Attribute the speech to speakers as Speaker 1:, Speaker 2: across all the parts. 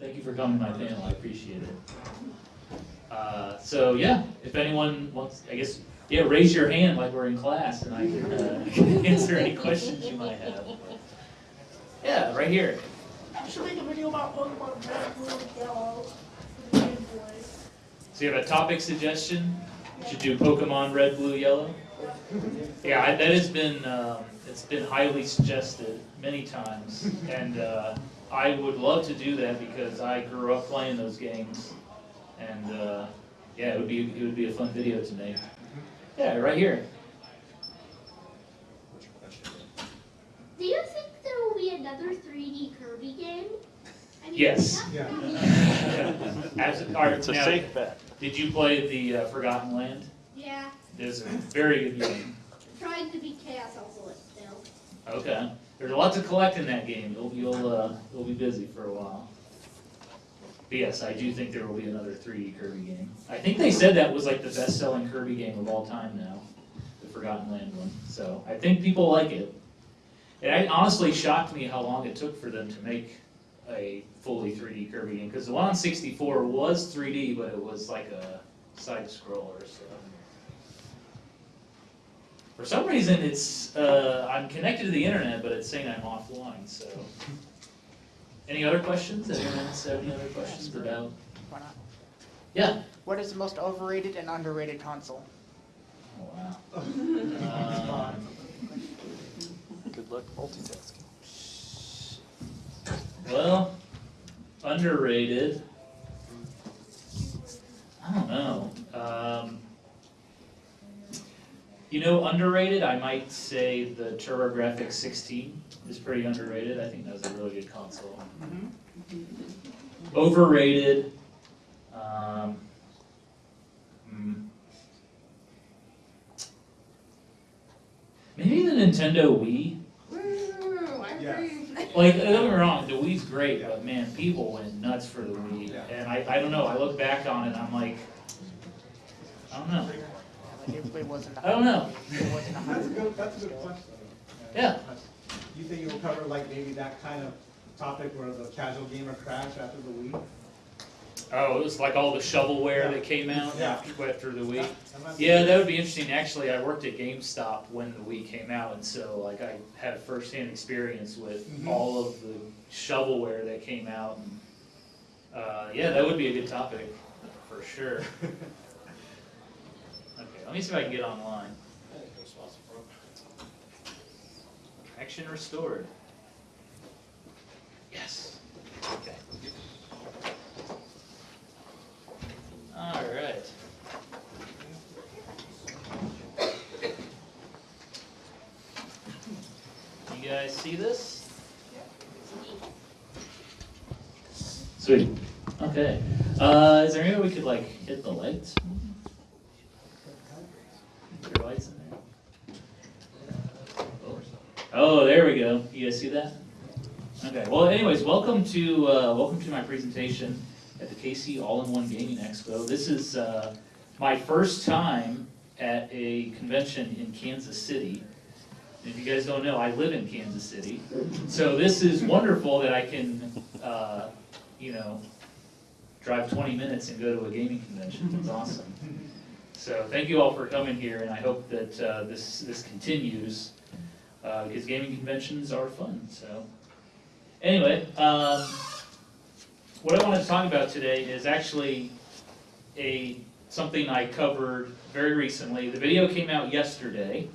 Speaker 1: Thank you for coming to my panel, I appreciate it. Uh, So, yeah, if anyone wants, I guess, yeah, raise your hand like we're in class and I can uh, answer any questions you might have. Yeah, right here.
Speaker 2: Should make a video about Pokemon Red, Blue, Yellow for the Game Boy.
Speaker 1: So you have a topic suggestion? You should do Pokemon Red, Blue, Yellow? Yeah, I- that has been, um, it's been highly suggested many times. And uh, I would love to do that because I grew up playing those games. And uh, yeah, it would be, it would be a fun video to make. Yeah, right here.
Speaker 3: Do you think there will be another 3D Kirby game? I mean,
Speaker 1: Yes.
Speaker 4: Yeah.
Speaker 3: would
Speaker 1: Yeah. As- all right,
Speaker 5: It's a
Speaker 1: now,
Speaker 5: safe bet.
Speaker 1: Did you play the uh, Forgotten Land?
Speaker 3: Yeah,
Speaker 1: It's a very good game.
Speaker 3: trying to beat Chaos also still.
Speaker 1: Okay. There's a lot to collect in that game. You'll, you'll, uh, you'll be busy for a while. But yes, I do think there will be another 3D Kirby game. I think they said that was like the best-selling Kirby game of all time now, the Forgotten Land one. So I think people like it. It honestly shocked me how long it took for them to make a fully 3D Kirby game because the one on 64 was 3D, but it was like a side scroller. So. For some reason, it's uh, I'm connected to the internet, but it's saying I'm offline. So, any other questions? Anyone else have any other questions about?
Speaker 6: Why not?
Speaker 1: Yeah.
Speaker 6: What is the most overrated and underrated console?
Speaker 1: Oh, wow. Um,
Speaker 5: Good luck multitasking.
Speaker 1: well, underrated. I don't know. Um, you know, underrated. I might say the TurboGrafx 16 is pretty underrated. I think that was a really good console. Overrated. Um, hmm. Maybe the Nintendo Wii.
Speaker 3: Ooh, I
Speaker 4: Yeah.
Speaker 3: agree.
Speaker 1: Like, don't get me wrong, the Wii's great, but man, people went nuts for the Wii.
Speaker 4: Yeah.
Speaker 1: And I, I don't know, I look back on it, I'm like, I don't know.
Speaker 6: Like it, it wasn't. a-
Speaker 1: I don't know.
Speaker 6: It wasn't a
Speaker 4: That's a good, that's a good question.
Speaker 1: Yeah.
Speaker 4: You think you'll cover like maybe that kind of topic where the casual gamer crashed after the week?
Speaker 1: Oh, it was like all the shovelware that came out
Speaker 4: Yeah.
Speaker 1: after, after the Wii.
Speaker 4: That- that might be-
Speaker 1: Yeah, that would be interesting. Actually, I worked at GameStop when the Wii came out, and so like I had firsthand experience with
Speaker 4: Mhm.
Speaker 1: all of the shovelware that came out. And, uh, yeah, that would be a good topic for sure. Okay, let me see if I can get online. Action restored. Yes. Okay. All right. You guys see this? Sweet. Okay. Uh, is there any way we could like hit the lights? Put your lights in there. Oh, there we go. You guys see that? Okay. Well, anyways, welcome to uh, welcome to my presentation at the KC All-in-One Gaming Expo. This is uh, my first time at a convention in Kansas City. If you guys don't know, I live in Kansas City, so this is wonderful that I can, uh, you know, drive 20 minutes and go to a gaming convention. It's awesome. So thank you all for coming here, and I hope that uh, this this continues uh, because gaming conventions are fun. So anyway, um, what I want to talk about today is actually a something I covered very recently. The video came out yesterday.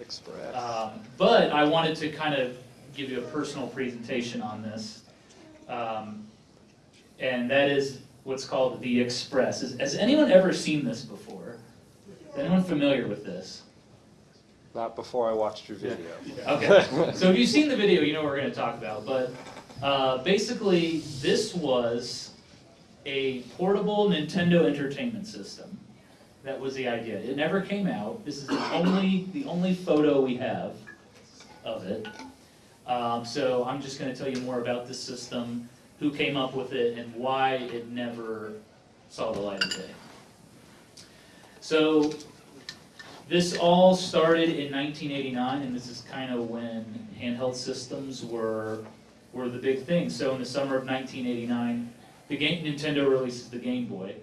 Speaker 5: Express.
Speaker 1: Um, But I wanted to kind of give you a personal presentation on this. Um, And that is what's called the Express. Has- Has anyone ever seen this before? Is anyone familiar with this?
Speaker 5: Not before I watched your video.
Speaker 1: Okay, so if you've seen the video, you know what we're gonna talk about, but, uh, basically, this was a portable Nintendo Entertainment System. That was the idea. It never came out. This is the only, the only photo we have of it. Um, so I'm just gonna tell you more about this system, who came up with it, and why it never saw the light of day. So, this all started in 1989, and this is kind of when handheld systems were were the big thing. So in the summer of 1989, the game, Nintendo releases the Game Boy,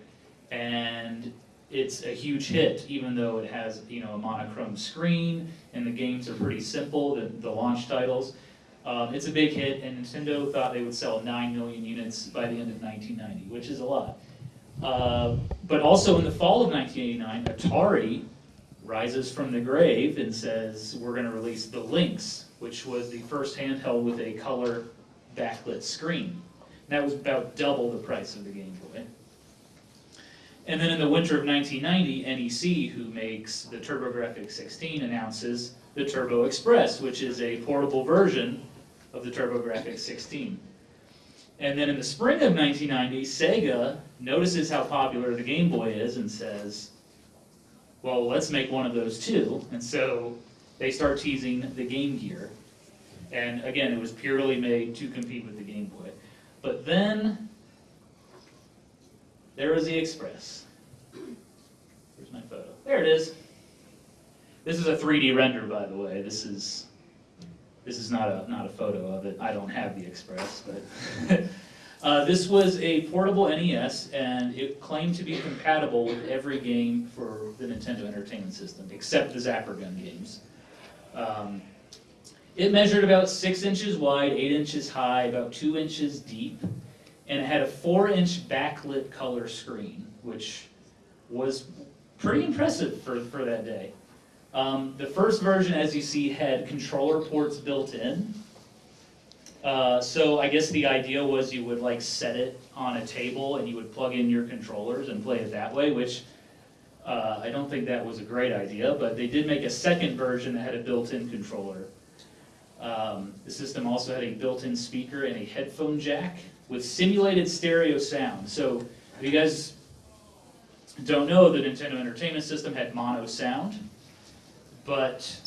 Speaker 1: and it's a huge hit, even though it has you know a monochrome screen and the games are pretty simple. The, the launch titles, um, it's a big hit, and Nintendo thought they would sell 9 million units by the end of 1990, which is a lot. Uh, but also in the fall of 1989, Atari rises from the grave and says, we're going to release the Lynx, which was the first handheld with a color backlit screen. That was about double the price of the Game Boy. And then in the winter of 1990, NEC, who makes the TurboGrafx 16, announces the Turbo Express, which is a portable version of the TurboGrafx 16. And then in the spring of 1990, Sega notices how popular the Game Boy is and says, well, let's make one of those too. And so they start teasing the Game Gear. And again, it was purely made to compete with the Game Boy. But then there was the Express. Where's my photo? There it is. This is a 3D render, by the way. This is this is not a not a photo of it. I don't have the Express, but uh, this was a portable NES, and it claimed to be compatible with every game for the Nintendo Entertainment System, except the Zapper Gun games. Um, it measured about six inches wide, eight inches high, about two inches deep, and it had a four-inch backlit color screen, which was pretty impressive for, for that day. Um, the first version, as you see, had controller ports built in. Uh, so I guess the idea was you would like set it on a table and you would plug in your controllers and play it that way, which uh, I don't think that was a great idea, but they did make a second version that had a built-in controller. Um, the system also had a built-in speaker and a headphone jack with simulated stereo sound. So if you guys don't know, the Nintendo Entertainment System had mono sound, but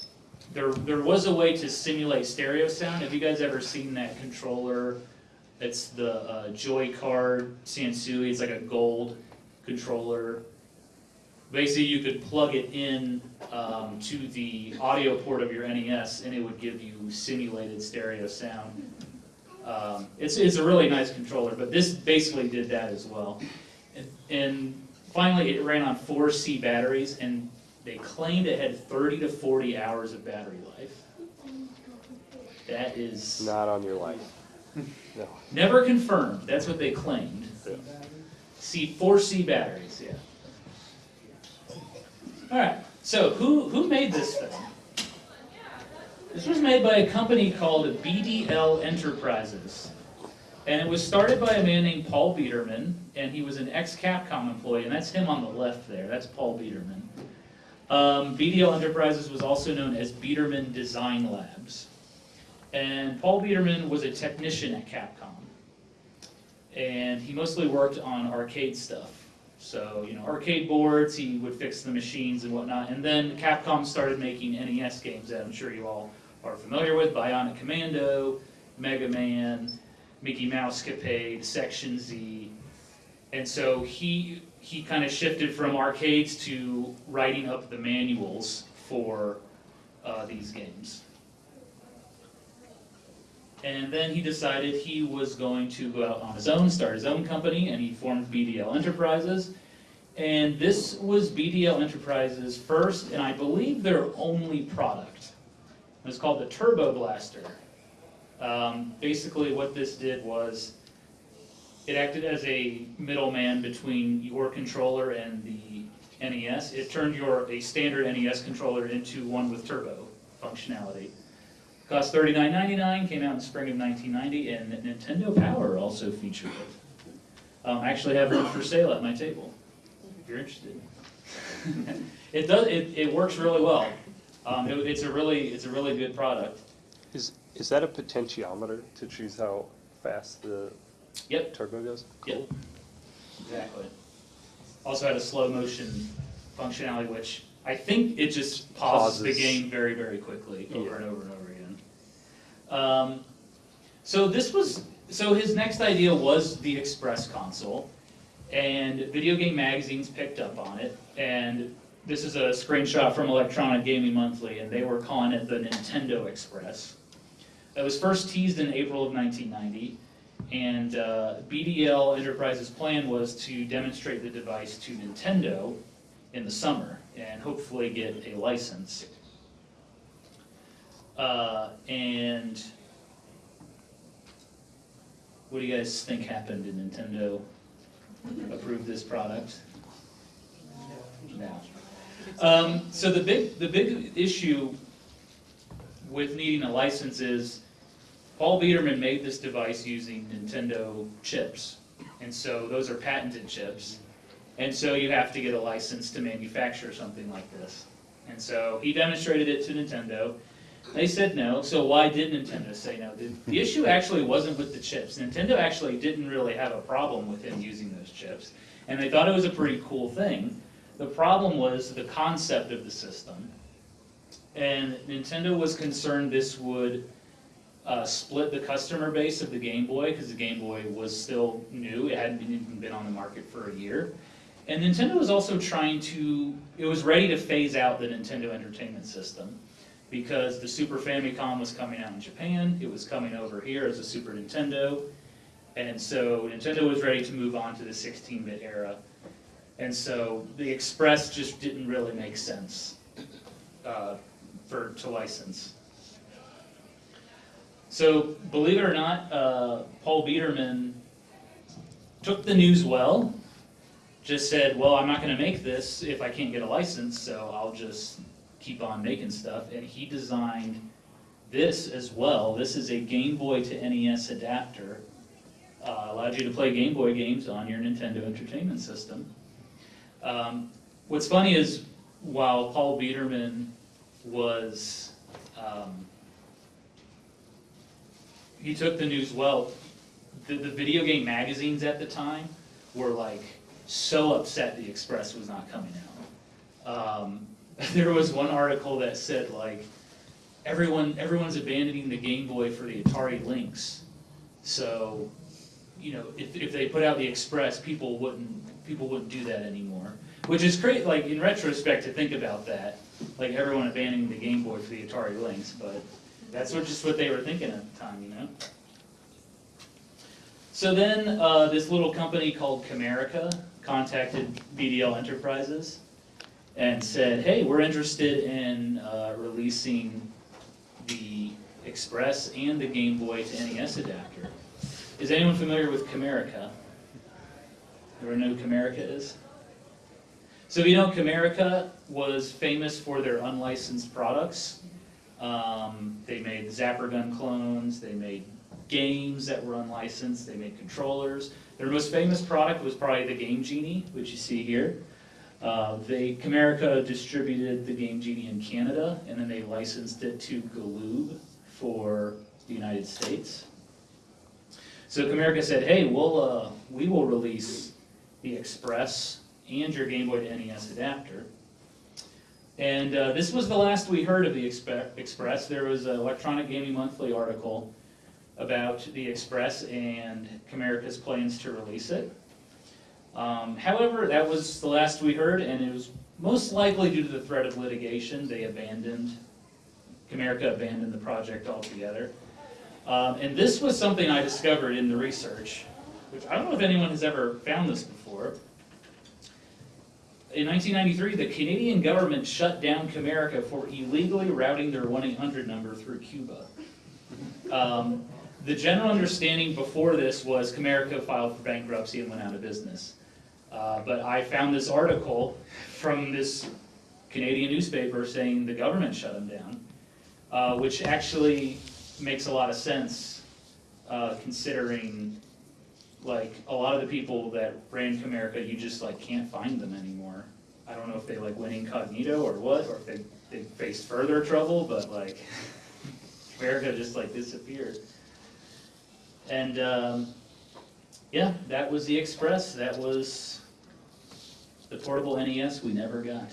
Speaker 1: there, there was a way to simulate stereo sound. Have you guys ever seen that controller? It's the uh, Joy Card Sansui. It's like a gold controller. Basically, you could plug it in um, to the audio port of your NES, and it would give you simulated stereo sound. Um, it's, it's a really nice controller, but this basically did that as well. And, and finally, it ran on 4C batteries, and they claimed it had 30 to 40 hours of battery life. That is
Speaker 5: Not on your life. No.
Speaker 1: never confirmed. That's what they claimed.
Speaker 5: Yeah.
Speaker 1: C 4C batteries, yeah. All right. So who who made this thing? This was made by a company called BDL Enterprises. And it was started by a man named Paul Biederman, and he was an ex-Capcom employee, and that's him on the left there. That's Paul Biederman. Um, BDL Enterprises was also known as Biederman Design Labs. And Paul Biederman was a technician at Capcom. And he mostly worked on arcade stuff. So, you know, arcade boards, he would fix the machines and whatnot. And then Capcom started making NES games that I'm sure you all are familiar with. Bionic Commando, Mega Man, Mickey Mousecapade, Section Z. And so he he kind of shifted from arcades to writing up the manuals for uh, these games. And then he decided he was going to go out on his own, start his own company, and he formed BDL Enterprises. And this was BDL Enterprises' first, and I believe their only product. It was called the Turbo Blaster. Um, basically, what this did was it acted as a middleman between your controller and the NES. It turned your a standard NES controller into one with turbo functionality. Cost $39.99, came out in spring of 1990, and Nintendo Power also featured it. Um, I actually have one for sale at my table, if you're interested. it does. It, it works really well. Um, it- it's a really it's a really good product.
Speaker 5: Is, is that a potentiometer to choose how fast the
Speaker 1: Yep.
Speaker 5: turbo goes?
Speaker 1: Yep. Exactly. Also had a slow motion functionality, which I think it just pauses, the
Speaker 5: Pauses.
Speaker 1: game very, very quickly over
Speaker 5: Yeah.
Speaker 1: and over and over again. Um, so this was, so his next idea was the Express console, and video game magazines picked up on it, and this is a screenshot from Electronic Gaming Monthly, and they were calling it the Nintendo Express. it was first teased in April of 1990, and uh, BDL Enterprises' plan was to demonstrate the device to Nintendo in the summer and hopefully get a license. Uh, and what do you guys think happened? Did Nintendo approve this product? No. Um, so the big, the big issue with needing a license is Paul Biederman made this device using Nintendo chips. And so those are patented chips. And so you have to get a license to manufacture something like this. And so he demonstrated it to Nintendo. They said no, so why did Nintendo say no? The, the issue actually wasn't with the chips. Nintendo actually didn't really have a problem with him using those chips. And they thought it was a pretty cool thing. The problem was the concept of the system. And Nintendo was concerned this would uh, split the customer base of the Game Boy, because the Game Boy was still new, it hadn't been, even been on the market for a year. And Nintendo was also trying to, it was ready to phase out the Nintendo Entertainment System, because the Super Famicom was coming out in Japan, it was coming over here as a Super Nintendo, and so Nintendo was ready to move on to the 16-bit era. And so the Express just didn't really make sense uh, for, to license. So, believe it or not, uh, Paul Biederman took the news well, just said, well, I'm not gonna make this if I can't get a license, so I'll just keep on making stuff, and he designed this as well. This is a Game Boy to NES adapter. Uh, allowed you to play Game Boy games on your Nintendo Entertainment System. Um, what's funny is, while Paul Biederman was, um, he took the news well. The, the video game magazines at the time were like so upset the Express was not coming out. Um, there was one article that said like everyone everyone's abandoning the Game Boy for the Atari Lynx. So, you know, if, if they put out the Express, people wouldn't people wouldn't do that anymore. Which is great, like in retrospect, to think about that, like everyone abandoning the Game Boy for the Atari Lynx, but that's what, just what they were thinking at the time, you know? So then, uh, this little company called Comerica contacted BDL Enterprises and said, hey, we're interested in uh, releasing the Express and the Game Boy to NES adapter. Is anyone familiar with Comerica? Everyone know who Comerica is? So you know, Comerica was famous for their unlicensed products. Um, they made Zapper Gun clones, they made games that were unlicensed, they made controllers. Their most famous product was probably the Game Genie, which you see here. Uh, they, Comerica distributed the Game Genie in Canada, and then they licensed it to Galoob for the United States. So Comerica said, hey, we'll, uh, we will release the Express and your Game Boy to NES adapter. And uh, this was the last we heard of the Expe- Express. There was an Electronic Gaming Monthly article about the Express and Comerica's plans to release it. Um, however, that was the last we heard, and it was most likely due to the threat of litigation. They abandoned, Comerica abandoned the project altogether. Um, and this was something I discovered in the research, which I don't know if anyone has ever found this before. In 1993, the Canadian government shut down Comerica for illegally routing their 1-800 number through Cuba. Um, the general understanding before this was Comerica filed for bankruptcy and went out of business. Uh, but I found this article from this Canadian newspaper saying the government shut them down, uh, which actually makes a lot of sense uh, considering like a lot of the people that ran Comerica, you just like can't find them anymore. I don't know if they like went incognito or what, or if they, they faced further trouble, but like Comerica just like disappeared. And um, yeah, that was the Express. That was the portable NES we never got.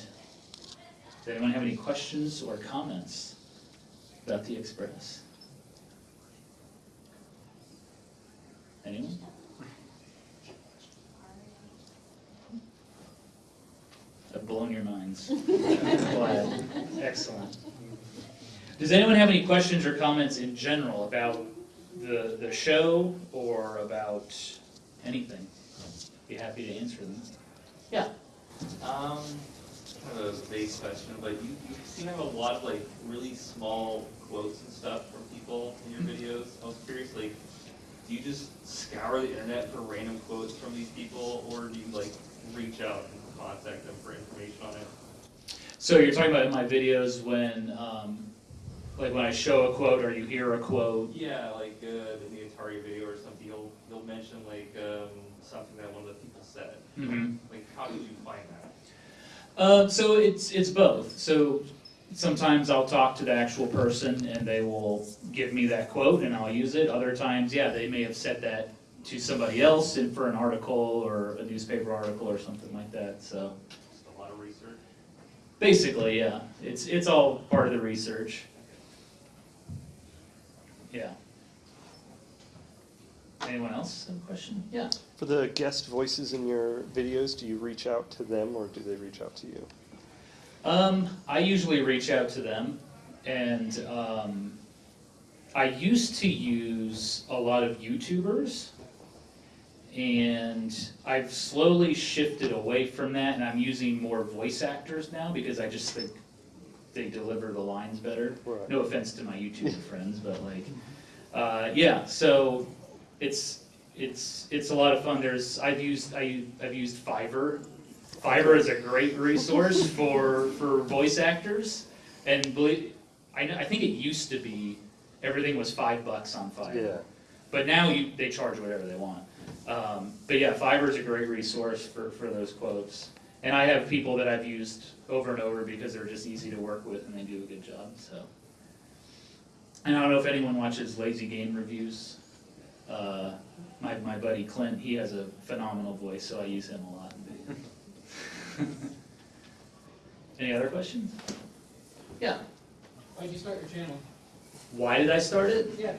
Speaker 1: Does anyone have any questions or comments about the Express? Anyone? I've blown your minds. Glad. Excellent. Does anyone have any questions or comments in general about the, the show or about anything? Be happy to answer them. Yeah.
Speaker 7: Um, kind of a vague question, but you, you seem to have a lot of like really small quotes and stuff from people in your videos. I was curious, like, do you just scour the internet for random quotes from these people, or do you like reach out and contact them for information on it?
Speaker 1: So you're talking about in my videos when, um, like when I show a quote or you hear a quote?
Speaker 7: Yeah, like uh, in the Atari video or something, you'll you'll mention like um, something that one of the people said.
Speaker 1: Mm-hmm.
Speaker 7: Like, how did you find that?
Speaker 1: Uh, so it's it's both. So sometimes I'll talk to the actual person and they will give me that quote and I'll use it. Other times, yeah, they may have said that to somebody else in for an article or a newspaper article or something like that. So
Speaker 7: Just a lot of research.
Speaker 1: basically, yeah, it's it's all part of the research. Yeah. Anyone else have a question? Yeah.
Speaker 5: For the guest voices in your videos, do you reach out to them or do they reach out to you?
Speaker 1: Um, I usually reach out to them, and um, I used to use a lot of YouTubers, and I've slowly shifted away from that, and I'm using more voice actors now because I just think they deliver the lines better.
Speaker 5: Right.
Speaker 1: No offense to my YouTube friends, but like, uh, yeah. So it's it's it's a lot of fun. There's I've used I I've used Fiverr. Fiverr is a great resource for for voice actors, and believe I know I think it used to be everything was five bucks on Fiverr.
Speaker 5: Yeah.
Speaker 1: But now you, they charge whatever they want. Um, but yeah, Fiverr is a great resource for, for those quotes. And I have people that I've used over and over because they're just easy to work with and they do a good job, so. And I don't know if anyone watches Lazy Game Reviews. Uh, my, my buddy Clint, he has a phenomenal voice, so I use him a lot. Any other questions? Yeah,
Speaker 2: Why did you start your channel?
Speaker 1: why did I start it?
Speaker 2: Yeah.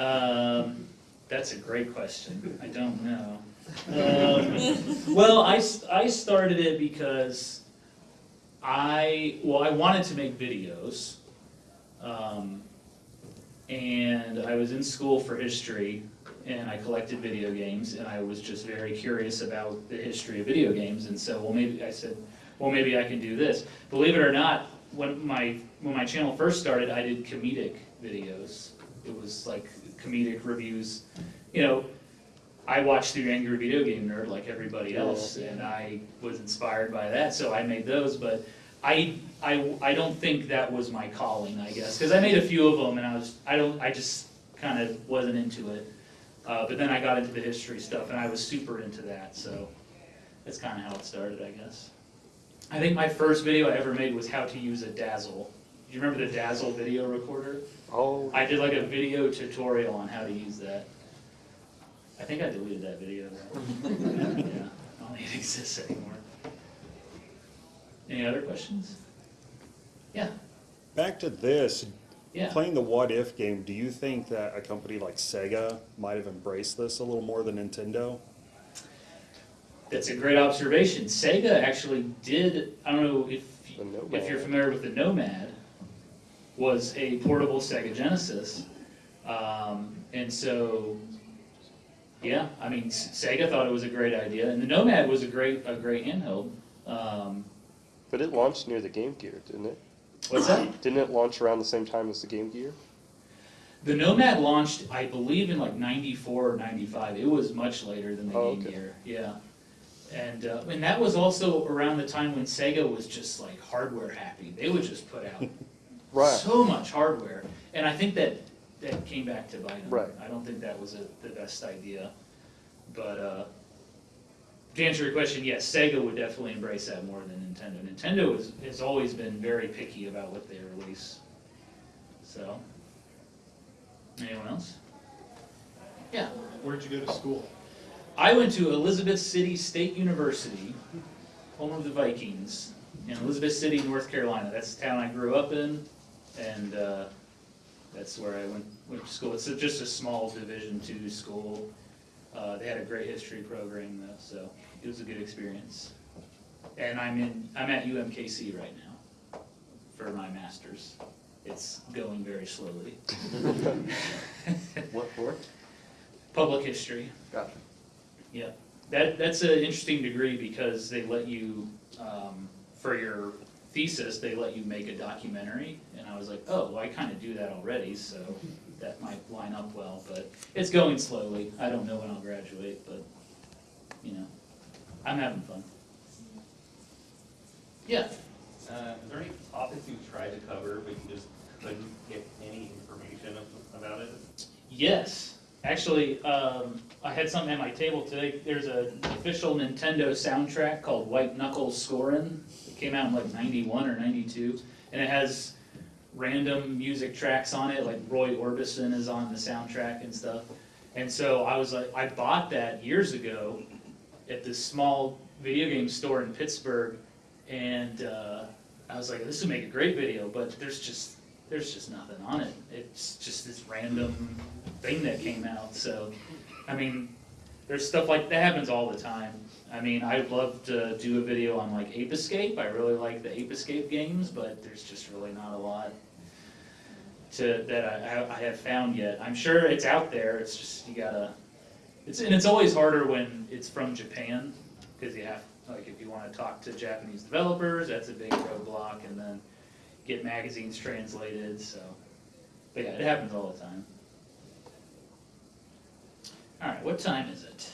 Speaker 1: Um, that's a great question. I don't know. Um, well, I started it because I, well, I wanted to make videos. Um, and I was in school for history and I collected video games and I was just very curious about the history of video games. And so, well, maybe I said, well, maybe I can do this. Believe it or not, when my, when my channel first started, I did comedic videos. It was like comedic reviews, you know, I watched the Angry Video Game Nerd like everybody else, and I was inspired by that, so I made those. But I, I, I don't think that was my calling, I guess, because I made a few of them, and I was, I don't, I just kind of wasn't into it. Uh, but then I got into the history stuff, and I was super into that, so that's kind of how it started, I guess. I think my first video I ever made was how to use a Dazzle. Do you remember the Dazzle video recorder?
Speaker 5: Oh,
Speaker 1: I did like a video tutorial on how to use that. I think I deleted that video. Yeah, I don't think it exists anymore. Any other questions? Yeah,
Speaker 8: Back to this,
Speaker 1: yeah.
Speaker 8: playing the what if game, do you think that a company like Sega might have embraced this a little more than Nintendo?
Speaker 1: That's a great observation. Sega actually did, I don't know if, if you're familiar with the Nomad, was a portable Sega Genesis. Um, and so, yeah, I mean, Sega thought it was a great idea, and the Nomad was a great, a great handheld. Um,
Speaker 5: but it launched near the Game Gear, didn't it?
Speaker 1: what's that?
Speaker 5: Didn't it launch around the same time as the Game Gear?
Speaker 1: The Nomad launched, I believe, in like '94 or '95. It was much later than the
Speaker 5: Oh,
Speaker 1: Game
Speaker 5: okay.
Speaker 1: Gear. Yeah, and uh, and that was also around the time when Sega was just like hardware happy. They would just put out
Speaker 5: Right.
Speaker 1: so much hardware, and I think that that came back to bite them.
Speaker 5: Right.
Speaker 1: I don't think that was a, the best idea, but. Uh, to answer your question, yes, Sega would definitely embrace that more than Nintendo. Nintendo has, has always been very picky about what they release. So, anyone else? Yeah.
Speaker 4: Where'd you go to school?
Speaker 1: I went to Elizabeth City State University, home of the Vikings, in Elizabeth City, North Carolina. That's the town I grew up in, and uh, that's where I went, went to school. It's a- just a small Division two school. Uh, They had a great history program, though, so it was a good experience. And I'm in, I'm at UMKC right now for my master's. it's going very slowly.
Speaker 5: What for?
Speaker 1: Public history.
Speaker 5: Gotcha.
Speaker 1: Yeah, that, that's an interesting degree because they let you, um, for your thesis, they let you make a documentary. And I was like, oh, well, I kind of do that already, so that might line up well, but it's going slowly. I don't know when I'll graduate, but, you know, I'm having fun. Yeah,
Speaker 7: Uh, is there any topics you tried to cover, but you just couldn't get any information about it?
Speaker 1: yes. Actually, um, I had something at my table today. There's an official Nintendo soundtrack called White Knuckles Scorin'. Came out in like ninety-one or ninety-two, and it has random music tracks on it, like Roy Orbison is on the soundtrack and stuff. And so I was like, I bought that years ago at this small video game store in Pittsburgh, and uh, I was like, this would make a great video, but there's just there's just nothing on it. It's just this random thing that came out. So, I mean, there's stuff like that happens all the time. I mean, I'd love to do a video on like Ape Escape. I really like the Ape Escape games, but there's just really not a lot to that I, I have found yet. I'm sure it's out there. It's just you gotta. It's and it's always harder when it's from Japan because you have like if you want to talk to Japanese developers, that's a big roadblock, and then get magazines translated. So, but yeah, it happens all the time. All right, what time is it?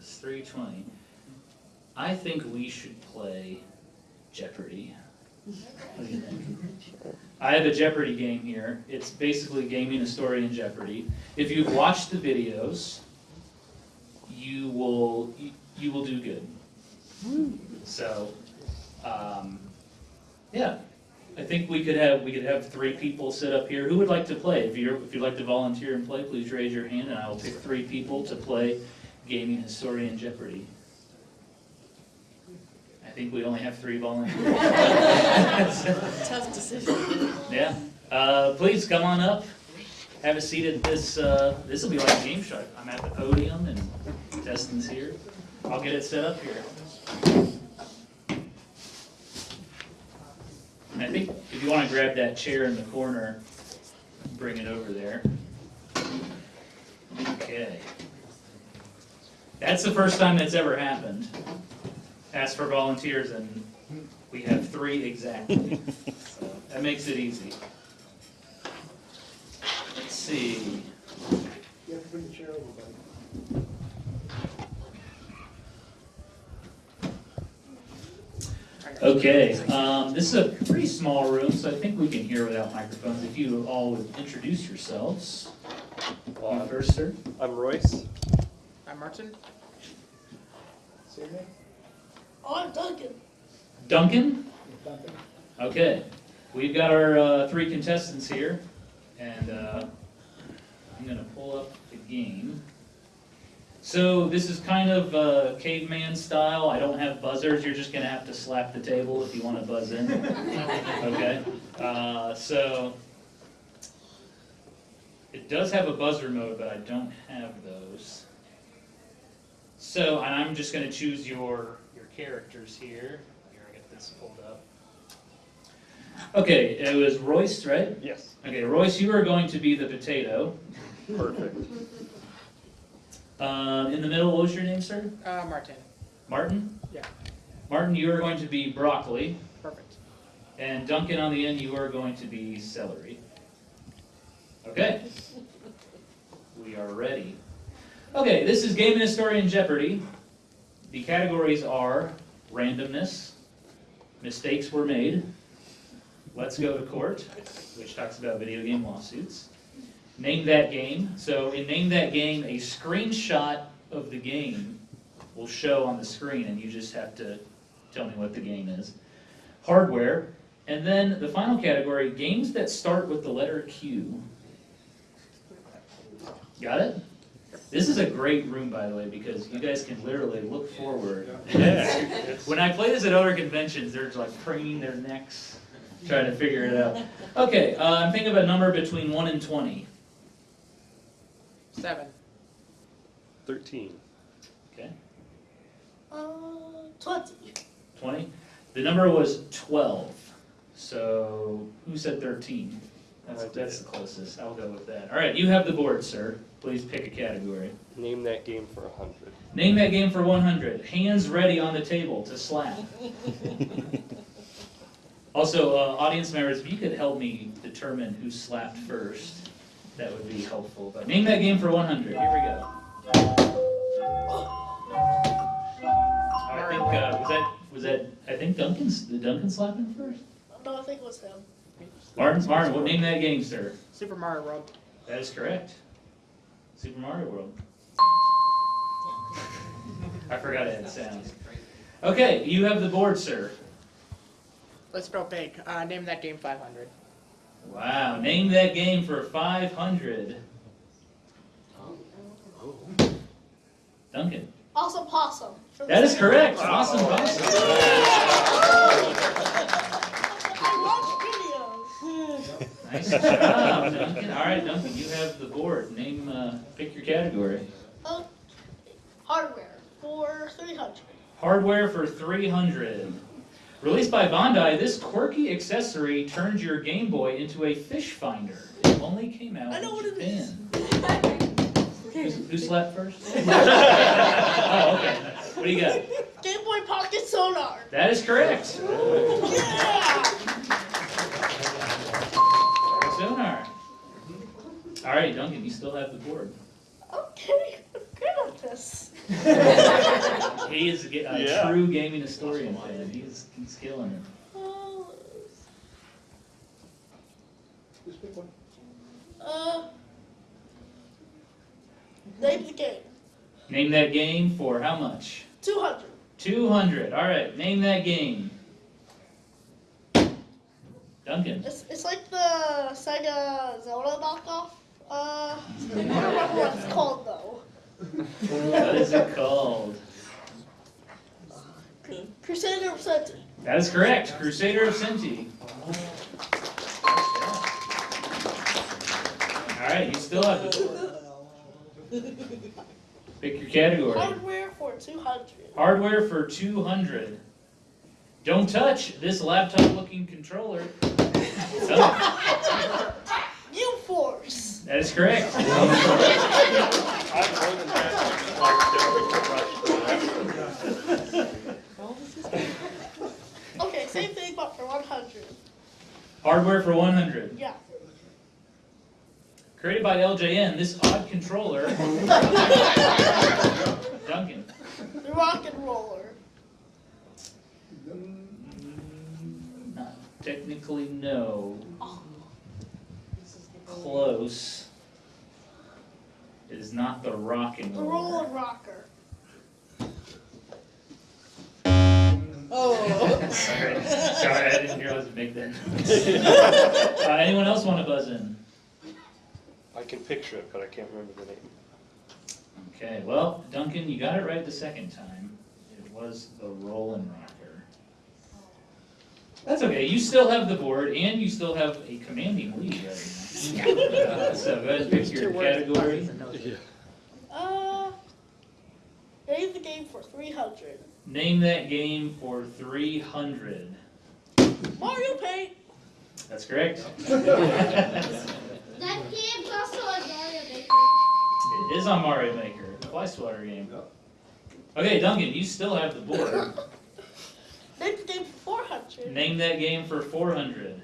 Speaker 1: Is three twenty. I think we should play Jeopardy. You? I have a Jeopardy game here. It's basically Gaming Historian Jeopardy. If you've watched the videos, you will you, you will do good. So, um, yeah, I think we could have we could have three people sit up here. Who would like to play? If you're if you'd like to volunteer and play, please raise your hand, and I will pick three people to play gaming historian Jeopardy. I think we only have three volunteers.
Speaker 2: Tough decision.
Speaker 1: Yeah, uh, please come on up, have a seat at this, uh, this will be like a Game show. I'm at the podium and Destin's here. I'll get it set up here. And I think if you wanna grab that chair in the corner, bring it over there. Okay. That's the first time that's ever happened. Ask for volunteers and we have three exactly. So that makes it easy. Let's see.
Speaker 2: You have to bring the chair over, buddy.
Speaker 1: Okay, um, this is a pretty small room, so I think we can hear without microphones. If you all would introduce yourselves. You first, sir.
Speaker 5: I'm Royce.
Speaker 6: I'm Martin.
Speaker 2: Say your name? Oh, I'm Duncan.
Speaker 1: Duncan?
Speaker 2: Duncan.
Speaker 1: Okay, we've got our uh, three contestants here, and uh, I'm gonna pull up the game. So this is kind of uh, caveman style. I don't have buzzers. You're just gonna have to slap the table if you want to buzz in. Okay. Uh, so it does have a buzzer mode, but I don't have those. So, and I'm just gonna choose your your characters here. Here, I get this pulled up. Okay, it was Royce, right?
Speaker 5: Yes.
Speaker 1: Okay, Royce, you are going to be the potato.
Speaker 5: Perfect.
Speaker 1: Uh, in the middle, what was your name, sir?
Speaker 6: Uh, Martin.
Speaker 1: Martin?
Speaker 6: Yeah.
Speaker 1: Martin, you are going to be broccoli.
Speaker 6: Perfect.
Speaker 1: And Duncan on the end, you are going to be celery. Okay. We are ready. Okay, this is Gaming Historian Jeopardy. The categories are randomness, mistakes were made, let's go to court, which talks about video game lawsuits, name that game. So in Name That Game, a screenshot of the game will show on the screen, and you just have to tell me what the game is. Hardware, and then the final category, games that start with the letter Q. Got it? This is a great room, by the way, because you guys can literally look forward. When I play this at other conventions, they're like craning their necks, trying to figure it out. Okay, uh, I'm thinking of a number between one and twenty.
Speaker 6: Seven.
Speaker 5: Thirteen.
Speaker 1: Okay,
Speaker 2: Uh, twenty.
Speaker 1: twenty. The number was twelve. So, who said thirteen? That's, that's the closest, I'll go with that. All right, you have the board, sir. Please pick a category.
Speaker 5: Name that game for a hundred.
Speaker 1: Name that game for one hundred. Hands ready on the table to slap. Also, uh, audience members, if you could help me determine who slapped first, that would be helpful. But name that game for one hundred. Here we go. I think uh, was that was that I think Duncan's did Duncan slap him first.
Speaker 2: No, I think it was him.
Speaker 1: Martin, Martin, what name that game, sir?
Speaker 6: Super Mario World.
Speaker 1: That is correct. Super Mario World. I forgot it had sounds. Okay, you have the board, sir.
Speaker 6: Let's go big. Uh, name that game 500.
Speaker 1: Wow, name that game for 500. Duncan.
Speaker 2: Awesome possum. for the
Speaker 1: That is
Speaker 2: same-
Speaker 1: correct. Awesome, awesome.
Speaker 2: I watch videos.
Speaker 1: Nice job, Duncan. All right, Duncan, you have the board. Name, uh, pick your category.
Speaker 2: Uh, hardware for 300.
Speaker 1: Hardware for 300. Released by Bandai, this quirky accessory turns your Game Boy into a fish finder. It only came out
Speaker 2: I know what it is.
Speaker 1: Japan. Who's- Who slept first? Oh, okay. What do you got?
Speaker 2: Game Boy Pocket Sonar.
Speaker 1: That is correct.
Speaker 2: Yeah!
Speaker 1: Sonar. All right, Duncan, you still have the board.
Speaker 2: Okay, I'm good at this.
Speaker 1: He is a a
Speaker 5: Yeah.
Speaker 1: true gaming historian fan. He's, he's killing it.
Speaker 2: Uh, Uh, name the game.
Speaker 1: Name that game for how much?
Speaker 2: 200.
Speaker 1: 200. All right, name that game. Duncan.
Speaker 2: It's, it's like the Sega Zelda knockoff. Uh, I don't remember what it's called though.
Speaker 1: What is it called?
Speaker 2: Crusader of Centy.
Speaker 1: That is correct. Crusader of Centy. All right, you still have board. Pick your category.
Speaker 2: Hardware for 200.
Speaker 1: Hardware for 200. Don't touch this laptop-looking controller. Done.
Speaker 2: U Force.
Speaker 1: That is correct.
Speaker 5: I'm more than
Speaker 2: Okay, same thing but for 100.
Speaker 1: Hardware for 100.
Speaker 2: Yeah.
Speaker 1: Created by LJN, this odd controller. Duncan.
Speaker 2: The Rock and Roller.
Speaker 1: Not technically, no. Oh. Close. It is not the rock and
Speaker 2: The Roll
Speaker 1: roller.
Speaker 2: and Rocker.
Speaker 1: Sorry, sorry, I didn't realize it make that. Uh, anyone else want to buzz in?
Speaker 5: I can picture it, but I can't remember the name.
Speaker 1: Okay, well, Duncan, you got it right the second time. It was the Roll 'n Rocker. That's okay, you still have the board, and you still have a commanding lead right now. Uh, So go ahead and pick your category.
Speaker 6: buttons, and noses.
Speaker 2: Uh, name the game for 300.
Speaker 1: Name that game for three hundred.
Speaker 2: Mario Paint.
Speaker 1: That's correct.
Speaker 3: That game's also on Mario Maker.
Speaker 1: It is on Mario Maker, the fly swatter game. Okay, Duncan, you still have the board.
Speaker 2: Name the game for 400.
Speaker 1: Name that game for four hundred.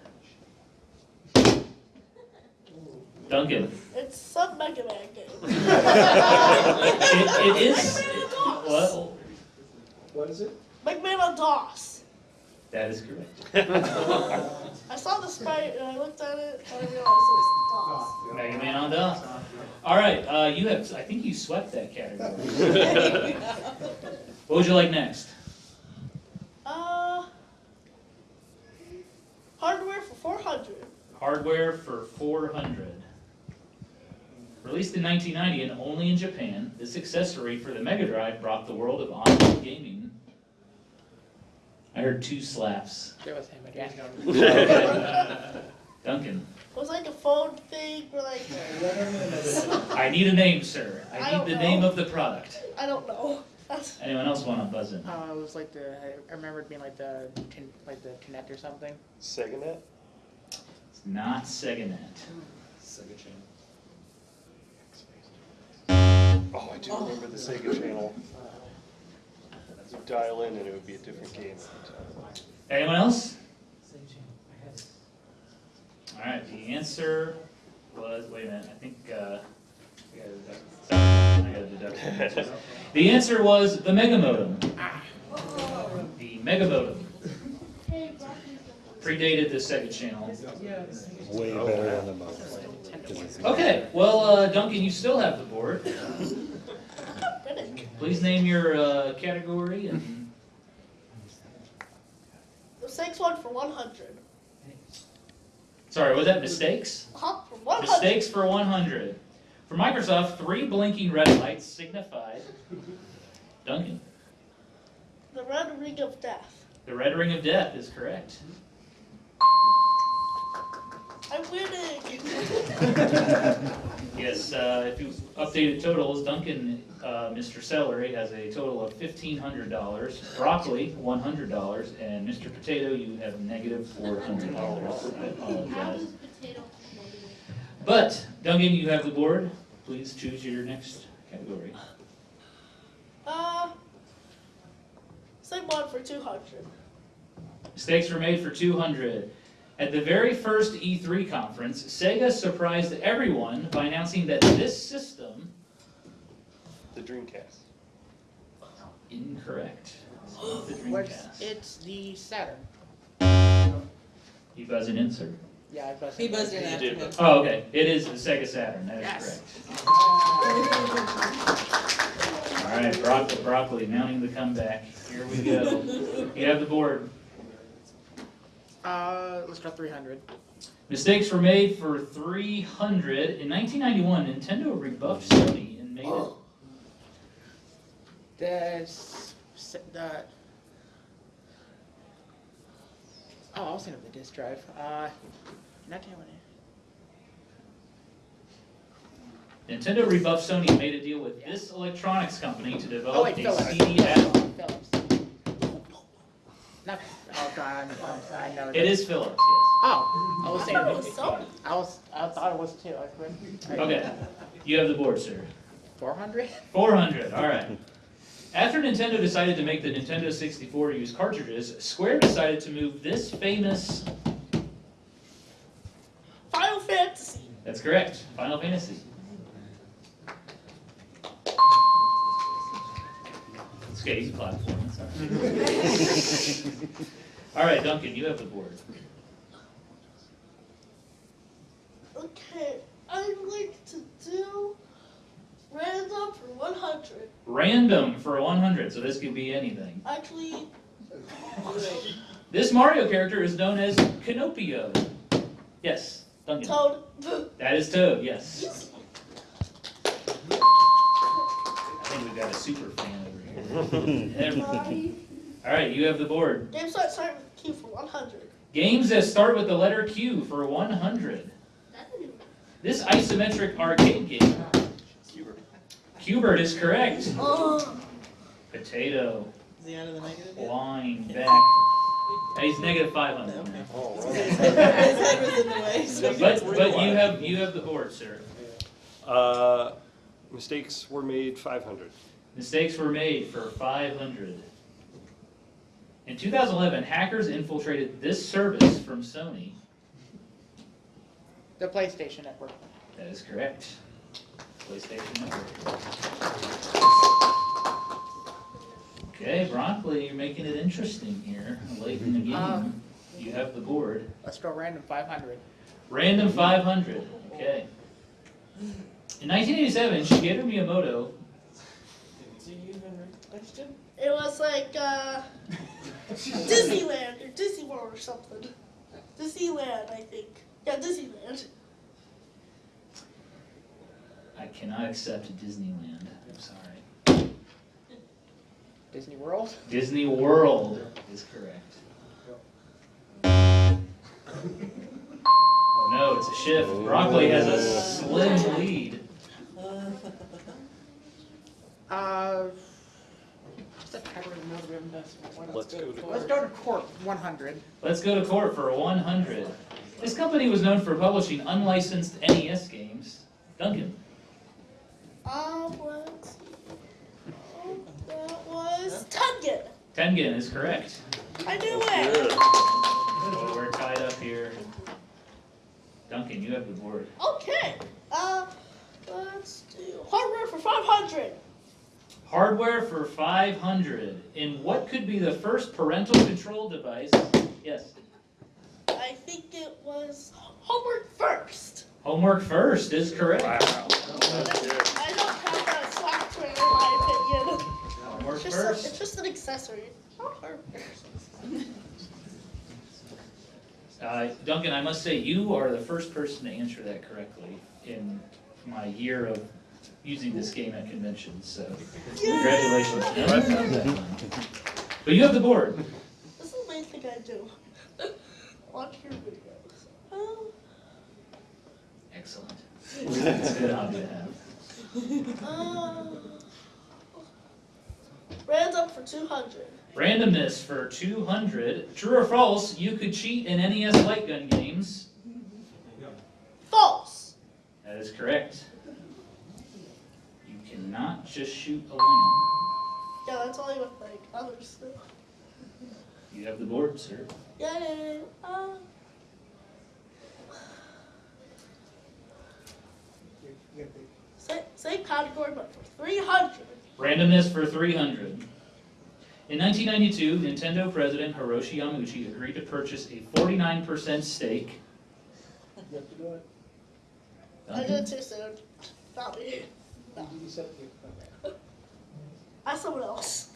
Speaker 1: Duncan.
Speaker 2: It's some Mega Man game.
Speaker 1: It, it is, what?
Speaker 4: What is it?
Speaker 2: Mega Man on DOS.
Speaker 1: That is correct.
Speaker 2: I saw the sprite and I looked at it and I realized it was DOS.
Speaker 1: Mega Man on DOS. All right, uh, you have, I think you swept that category. What would you like next?
Speaker 2: Uh, hardware for 400.
Speaker 1: Hardware for four hundred. Released in nineteen ninety and only in Japan, this accessory for the Mega Drive brought the world of online gaming. I heard two slaps.
Speaker 6: It was him again.
Speaker 1: Duncan,
Speaker 2: It was like a phone thing or like,
Speaker 1: I need a name, sir.
Speaker 2: I
Speaker 1: I need the
Speaker 2: know.
Speaker 1: name of the product.
Speaker 2: I don't know. That's,
Speaker 1: Anyone else want to buzz in?
Speaker 6: Uh, it was like the, I remember it being like the, like the Connect or something.
Speaker 5: SegaNet?
Speaker 1: It's not SegaNet.
Speaker 5: Sega Channel. Oh, I do remember the Sega Channel. You dial in and it would be a different game.
Speaker 1: Anyone else? All right, the answer was, wait a minute, I think, uh, I gotta deduct- sorry, I gotta deduct. The answer was the Mega Modem. The Mega Modem
Speaker 3: Hey, Rocky's
Speaker 1: predated the Sega Channel.
Speaker 8: Way better than the most.
Speaker 1: Okay, well, uh, Duncan, you still have the board. Please name your, uh, category and,
Speaker 2: The six one for one hundred.
Speaker 1: sorry, was that mistakes?
Speaker 2: Huh? For one hundred.
Speaker 1: Mistakes for one hundred. For Microsoft, three blinking red lights signified. Duncan,
Speaker 2: The red ring of death.
Speaker 1: the red ring of death is correct.
Speaker 2: I'm winning.
Speaker 1: Yes, uh, if you updated totals, Duncan, uh, Mr. Celery has a total of fifteen hundred dollars, broccoli, one hundred dollars, and Mr. Potato, you have negative four hundred dollars. I apologize.
Speaker 3: is potato negative?
Speaker 1: But, Duncan, you have the board. Please choose your next category.
Speaker 2: Uh, same one for two hundred.
Speaker 1: Mistakes were made for 200. At the very first E3 conference, Sega surprised everyone by announcing that this system,
Speaker 5: The Dreamcast.
Speaker 1: incorrect, It's not the Dreamcast.
Speaker 6: it's the Saturn.
Speaker 1: You buzz an insert.
Speaker 6: Yeah, I buzzed.
Speaker 9: He buzzed in
Speaker 5: You
Speaker 9: after
Speaker 5: did.
Speaker 1: Oh, okay, it is the Sega Saturn, that is
Speaker 6: Yes.
Speaker 1: correct. All right, broccoli, broccoli, mounting the comeback. Here we go. You have the board.
Speaker 6: Uh, let's go three hundred.
Speaker 1: Mistakes were made for 300. In 1991, Nintendo rebuffed Sony and made it
Speaker 6: The, s- s- Oh, I was thinking of the disk drive. Uh, not that one.
Speaker 1: Nintendo rebuffed Sony and made a deal with this electronics company to
Speaker 6: Oh
Speaker 1: develop
Speaker 6: wait,
Speaker 1: a
Speaker 6: Philips.
Speaker 1: CD add-on.
Speaker 6: Philips. Not. Oh God, I'm, I know.
Speaker 1: It is Philips, yes.
Speaker 6: Oh, I was
Speaker 2: I
Speaker 6: thinking.
Speaker 2: thought it was Sony.
Speaker 6: I was. I thought it was too. I couldn't.
Speaker 1: Okay, you have the board, sir.
Speaker 6: Four hundred.
Speaker 1: 400, all right. After Nintendo decided to make the Nintendo 64 use cartridges, Square decided to move this famous,
Speaker 2: Final Fantasy.
Speaker 1: that's correct, Final Fantasy. It's okay, easy platform, that's all right. All right, Duncan, you have the board.
Speaker 2: Okay, I'd like to do random for one hundred.
Speaker 1: Random for 100, so this could be anything.
Speaker 2: Actually,
Speaker 1: This Mario character is known as Kinopio. Yes, Duncan.
Speaker 2: Toad.
Speaker 1: That is Toad, yes. I think we've got a super fan over here. Every- All right, you have the board.
Speaker 2: Games that start with Q for one hundred.
Speaker 1: Games that start with the letter Q for 100.
Speaker 3: That's a new one.
Speaker 1: This isometric arcade game. Qbert is correct.
Speaker 2: Oh,
Speaker 1: Potato,
Speaker 9: Is he out of the negative yet?
Speaker 1: line, back. And he's negative 500 now.
Speaker 5: Oh,
Speaker 9: His head was in the way, so.
Speaker 1: But, but you have, you have the board, sir.
Speaker 5: Uh, mistakes were made five hundred.
Speaker 1: Mistakes were made for 500. In 2011, hackers infiltrated this service from Sony.
Speaker 6: The PlayStation Network.
Speaker 1: That is correct. PlayStation Network. Okay, Broccoli, you're making it interesting here, late in the game.
Speaker 6: Um.
Speaker 1: You have the board.
Speaker 6: Let's go random five hundred.
Speaker 1: Random 500, okay. In 1987, Shigeru Miyamoto,
Speaker 9: Do you even question?
Speaker 2: it was like uh, Disneyland or Disney World or something. Disneyland, I think. Yeah, Disneyland.
Speaker 1: I cannot accept Disneyland, I'm sorry.
Speaker 6: Disney World.
Speaker 1: Disney World is correct. Oh no, it's a shift. Broccoli has a slim lead.
Speaker 6: Uh, the title of the Notre Dame
Speaker 5: Let's go to
Speaker 6: Let's go to court, one hundred.
Speaker 1: Let's go to court for 100. This company was known for publishing unlicensed NES games. Duncan.
Speaker 2: Um, let's. Oh, that was Tungan.
Speaker 1: Tengen is correct.
Speaker 2: I knew it.
Speaker 5: Good.
Speaker 1: Oh, we're tied up here. Duncan, you have the board.
Speaker 2: Okay. Uh, let's do hardware for 500.
Speaker 1: Hardware for 500. In what could be the first parental control device? Yes.
Speaker 2: I think it was homework first.
Speaker 1: Homework first is correct.
Speaker 5: Wow.
Speaker 2: I don't have that software in my opinion.
Speaker 1: Homework
Speaker 2: It's just, a,
Speaker 1: first.
Speaker 2: it's just an accessory. Not hardware.
Speaker 1: Uh, Duncan, I must say, you are the first person to answer that correctly in my year of using this game at conventions, so congratulations. But you have the board.
Speaker 2: This is the main thing I do. Watch your videos. Oh,
Speaker 1: Excellent. It's a good hobby to have.
Speaker 2: uh, random for 200.
Speaker 1: Randomness for 200. True or false, you could cheat in NES light gun games.
Speaker 2: False.
Speaker 1: That is correct. You cannot just shoot a lamb.
Speaker 2: Yeah, that's only with like other stuff.
Speaker 1: You have the board, sir.
Speaker 2: Yay. Uh, same, same category, but for 300.
Speaker 1: Randomness for 300. In 1992, Nintendo president Hiroshi Yamauchi agreed to purchase a 49% stake.
Speaker 9: You have to do it.
Speaker 2: I did too soon. Not me.
Speaker 9: You said you- okay.
Speaker 2: Ask someone else.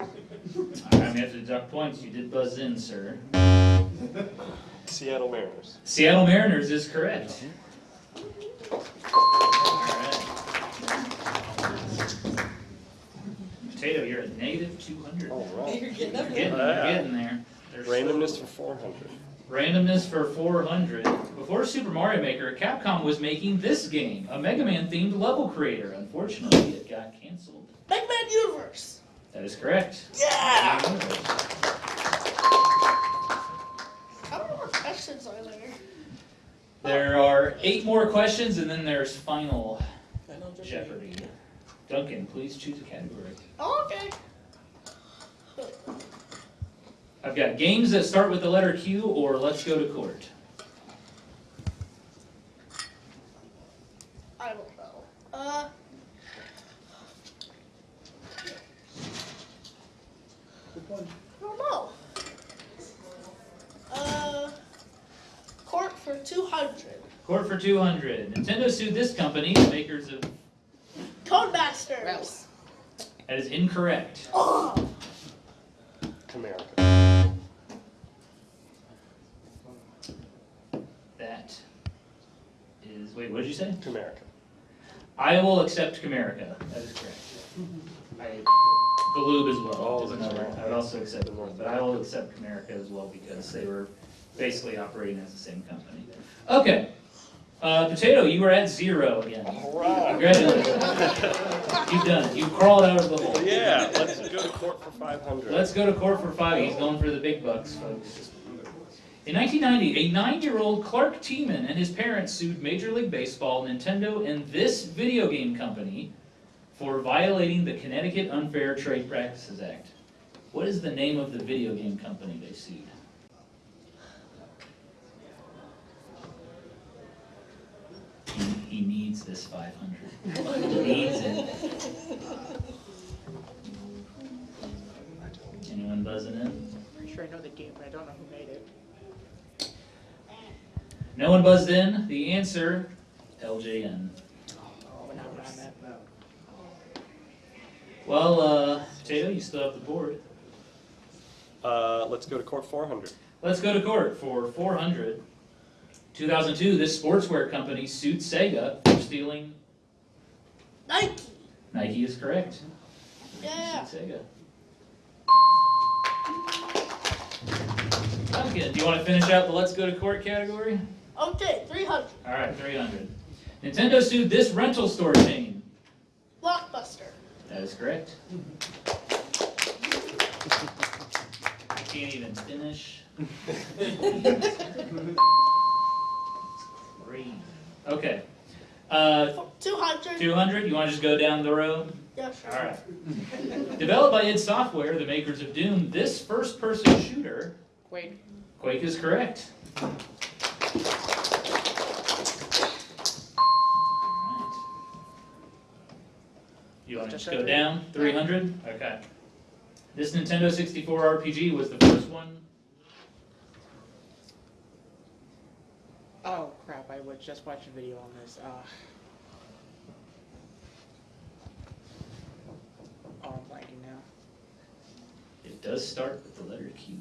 Speaker 1: I'm gonna have to deduct points. You did buzz in, sir.
Speaker 5: Seattle Mariners.
Speaker 1: Seattle Mariners is correct. Alright. Potato, you're at negative 200.
Speaker 5: All
Speaker 9: You're
Speaker 5: right.
Speaker 9: getting up
Speaker 1: You're
Speaker 9: there.
Speaker 1: getting, you're getting there. There's
Speaker 5: Randomness for four hundred.
Speaker 1: Randomness for 400. Before Super Mario Maker, Capcom was making this game, a Mega Man themed level creator. Unfortunately, it got canceled.
Speaker 2: Mega Man Universe.
Speaker 1: That is correct.
Speaker 2: Yeah. How many more questions are there?
Speaker 1: There are eight more questions, and then there's final
Speaker 9: Final Jeopardy.
Speaker 1: Jeopardy. Duncan, please choose a category.
Speaker 2: Oh, okay.
Speaker 1: I've got games that start with the letter Q or let's go to court.
Speaker 2: I don't know. Uh.
Speaker 9: Good one.
Speaker 2: I don't know. Uh. Court for 200.
Speaker 1: Court for 200. Nintendo sued this company, the makers of.
Speaker 2: Codemasters.
Speaker 1: That is incorrect.
Speaker 2: Oh.
Speaker 1: I will accept Camerica. That is correct. I, Galoob as well.
Speaker 5: Oh,
Speaker 1: is
Speaker 5: that's
Speaker 1: another.
Speaker 5: right.
Speaker 1: I would also accept Galoob, but I will accept Camerica as well because they were basically operating as the same company. Okay. Uh, Potato, you are at zero again.
Speaker 5: All right.
Speaker 1: Congratulations. You've done it. You crawled out of the hole.
Speaker 5: Yeah, let's go to court for five hundred.
Speaker 1: Let's go to court for five. He's going for the big bucks, folks. In 1990, a nine-year-old Clark Tiemann and his parents sued Major League Baseball, Nintendo, and this video game company for violating the Connecticut Unfair Trade Practices Act. What is the name of the video game company they sued? He, he needs this 500. He needs it. Anyone buzzing in?
Speaker 6: I'm Pretty sure I know the game, but I don't know who made it.
Speaker 1: No one buzzed in. The answer, LJN.
Speaker 6: Oh, but not what I meant.
Speaker 1: Well, uh, Potato, you still have the board.
Speaker 5: Uh, let's go to court four hundred.
Speaker 1: Let's go to court for 400. 2002, this sportswear company sued Sega for stealing.
Speaker 2: Nike.
Speaker 1: Nike is correct.
Speaker 2: Yeah.
Speaker 1: Sued Sega. Duncan, do you want to finish out the let's go to court category?
Speaker 2: Okay, 300.
Speaker 1: All right, 300. Nintendo sued this rental store chain.
Speaker 2: Blockbuster.
Speaker 1: That is correct. I can't even finish. Three. Okay. Uh,
Speaker 2: Two hundred.
Speaker 1: two hundred, you wanna just go down the road?
Speaker 2: Yeah, sure.
Speaker 1: Alright. Developed by id Software, the makers of Doom, this first-person shooter,
Speaker 6: Quake.
Speaker 1: Quake is correct. You want to just go down? 300? Okay. This Nintendo 64 RPG was the first one.
Speaker 6: Oh crap, I was just watching a video on this. Uh, oh, I'm blanking now.
Speaker 1: It does start with the letter Q.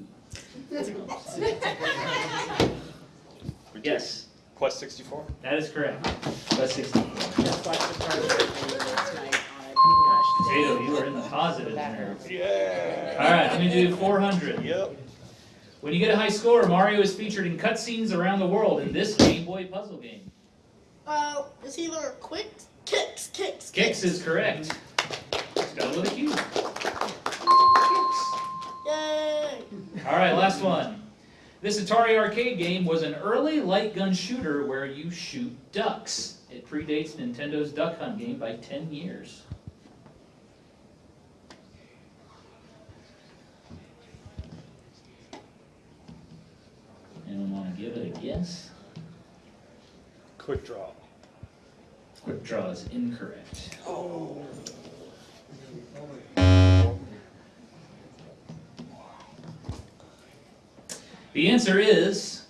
Speaker 1: yes.
Speaker 5: Quest 64?
Speaker 1: That is correct. Quest
Speaker 6: 64. Gosh,
Speaker 1: Potato, you are in the positive
Speaker 6: that
Speaker 1: there.
Speaker 5: Yeah.
Speaker 1: Alright, let me do four hundred.
Speaker 5: Yep.
Speaker 1: When you get a high score, Mario is featured in cutscenes around the world in this Game Boy puzzle game.
Speaker 2: Uh, it's either quick kicks, kicks,
Speaker 1: Qix Qix is correct. Spelled with a Q.
Speaker 2: Yay!
Speaker 1: Alright, last one. This Atari arcade game was an early light gun shooter where you shoot ducks. It predates Nintendo's Duck Hunt game by 10 years. Anyone want to give it a guess?
Speaker 5: Quick draw.
Speaker 1: Quick Draw is incorrect. Oh. The answer is,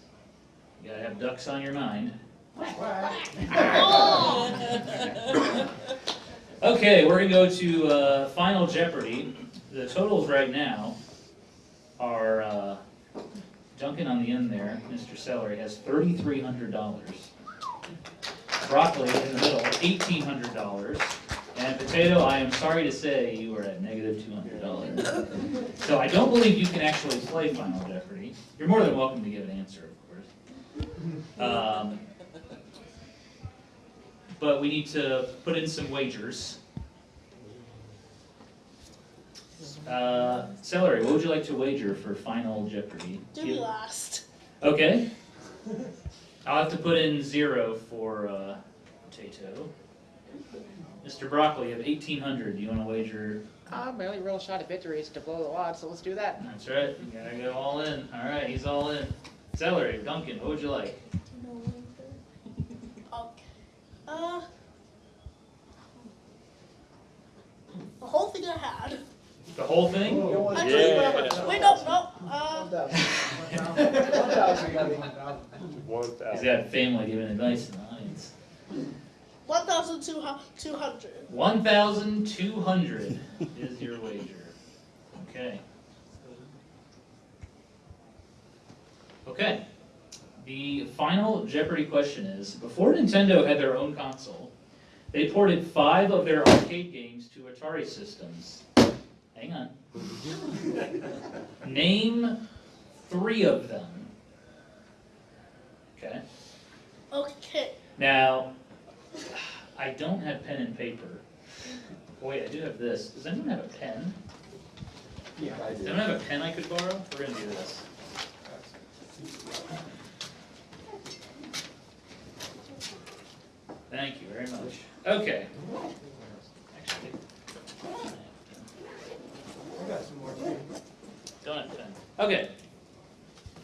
Speaker 1: you gotta have ducks on your mind. Okay, we're gonna go to uh, Final Jeopardy. The totals right now are uh, Duncan on the end there, Mr. Celery, has thirty-three hundred dollars. Broccoli in the middle, eighteen hundred dollars. And Potato, I am sorry to say, you are at negative negative two hundred dollars. So I don't believe you can actually play Final Jeopardy. You're more than welcome to give an answer, of course. Um, But we need to put in some wagers. Uh, Celery, what would you like to wager for Final Jeopardy?
Speaker 2: Do me last.
Speaker 1: Okay. I'll have to put in zero for uh, potato. Mr. Broccoli, you have eighteen hundred. Do you want to wager?
Speaker 6: Uh, my only real shot at victory is to blow the odds, so let's do that.
Speaker 1: That's right. You gotta go all in. All right, he's all in. Celery, Duncan, what would you like?
Speaker 2: Okay. Uh. The whole thing I had.
Speaker 1: The whole thing?
Speaker 2: Actually,
Speaker 5: Yeah.
Speaker 2: wait, no, no. Uh,
Speaker 9: One thousand. One thousand, got it.
Speaker 5: Thousand.
Speaker 1: got family giving advice in the audience.
Speaker 2: 1,200.
Speaker 1: One thousand two hundred is your wager. Okay. Okay. The final Jeopardy question is, before Nintendo had their own console, they ported five of their arcade games to Atari systems. Hang on. Name three of them. Okay.
Speaker 2: Okay.
Speaker 1: Now, I don't have pen and paper. Wait, I do have this. Does anyone have a pen?
Speaker 9: Yeah, I do.
Speaker 1: Does anyone have a pen I could borrow? We're gonna do this. Thank you very much. Okay. Actually,
Speaker 4: Got some more
Speaker 1: have pen. Okay.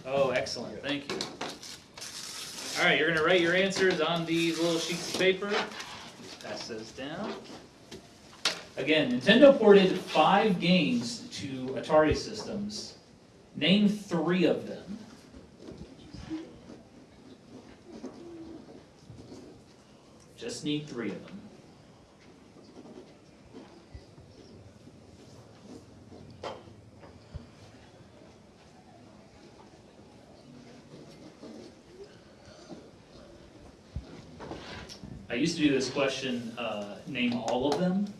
Speaker 1: Oh, excellent, thank you. All right, you're gonna write your answers on these little sheets of paper. Just pass those down. Again, Nintendo ported five games to Atari systems. Name three of them. Just need three of them. I used to do this question, uh, name all of them,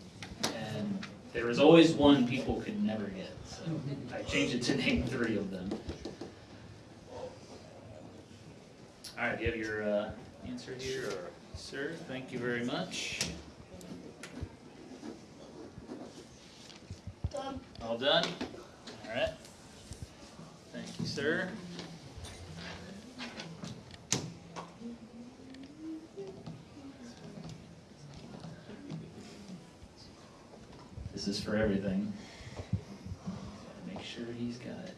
Speaker 1: and there was always one people could never get, so I changed it to name three of them. All right, do you have your uh, answer here?
Speaker 5: Sure.
Speaker 1: Sir, thank you very much.
Speaker 2: Done.
Speaker 1: All done? All right. Thank you, sir. This is for everything. Make sure he's got it.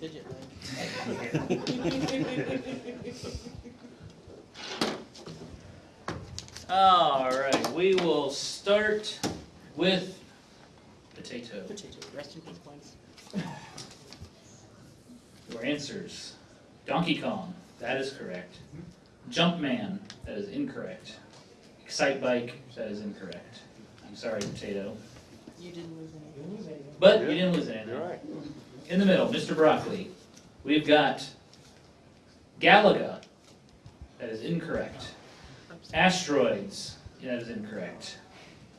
Speaker 6: Fidget leg.
Speaker 1: All right, we will start with potato.
Speaker 6: Potato. Rest in peace, please.
Speaker 1: Your answers. Donkey Kong, that is correct. Jumpman, that is incorrect. Excitebike, that is incorrect. I'm sorry, Potato.
Speaker 6: You didn't lose any.
Speaker 1: But you didn't lose anything.
Speaker 5: You're right.
Speaker 1: In the middle, Mr. Broccoli, we've got Galaga, that is incorrect. Asteroids, that is incorrect.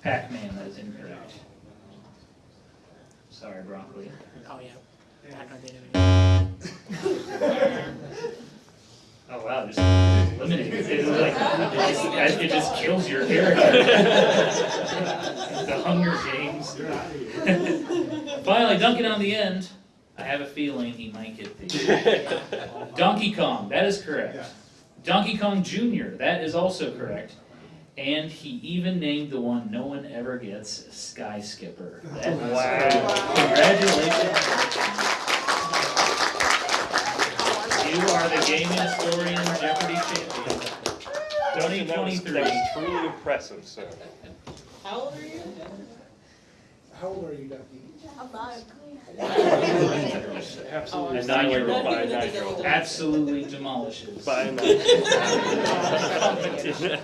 Speaker 1: Pac-Man, that is incorrect. Sorry, Broccoli.
Speaker 6: Oh, yeah. Back on data.
Speaker 1: Oh wow, just eliminate it. Like, it just kills your character. the Hunger Games. Finally, Duncan on the end. I have a feeling he might get the Donkey Kong. That is correct. Donkey Kong Jr. That is also correct. And he even named the one no one ever gets, Sky Skipper. That is
Speaker 5: Wow.
Speaker 1: Congratulations. You are the gaming historian Jeopardy champion.
Speaker 5: Dustin, that was,
Speaker 1: 2023.
Speaker 5: that was truly impressive, sir.
Speaker 6: How old are you?
Speaker 9: How old are you, Ducky?
Speaker 3: I'm not.
Speaker 5: Absolutely
Speaker 1: A nine-year-old.
Speaker 5: annihilated by a nine-year-old.
Speaker 1: Absolutely demolishes.
Speaker 5: By a nine-year-old.
Speaker 6: I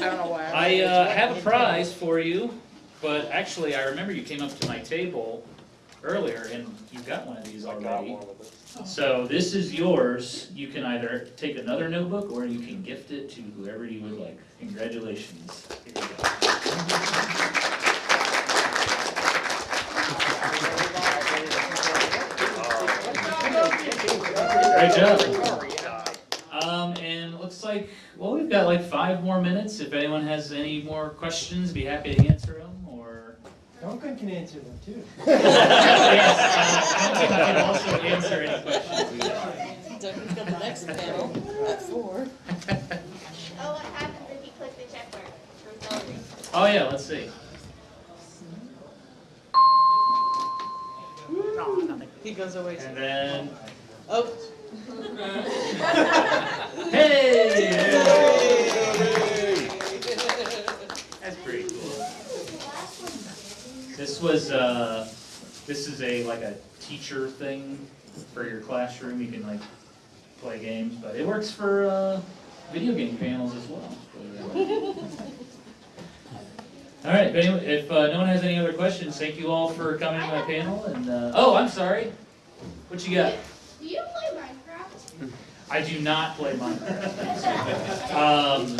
Speaker 6: don't know why.
Speaker 1: I uh, have a prize for you, but actually, I remember you came up to my table earlier and you got one of these already.
Speaker 5: one of it.
Speaker 1: So this is yours. You can either take another notebook or you can gift it to whoever you would like. Congratulations. Great job. Um, and it looks like, well, we've got like five more minutes. If anyone has any more questions, be happy to answer them, or.
Speaker 9: Duncan can answer them too.
Speaker 1: Yes, uh, Duncan can also answer any questions.
Speaker 10: Duncan's got the next panel at four.
Speaker 3: Oh, what happens if you click the check mark for voting?
Speaker 1: Oh, yeah, let's see.
Speaker 6: No.
Speaker 10: He goes away
Speaker 1: And then,
Speaker 10: oh,
Speaker 1: hey! That's pretty cool. This was, uh, this is a, like a teacher thing for your classroom. You can like play games, but it works for, uh, video game panels as well. All right, if anyone, if, uh, no one has any other questions, thank you all for coming to my panel and, uh, oh, I'm sorry. What you got?
Speaker 3: Do you play Minecraft?
Speaker 1: I do not play Minecraft. Um,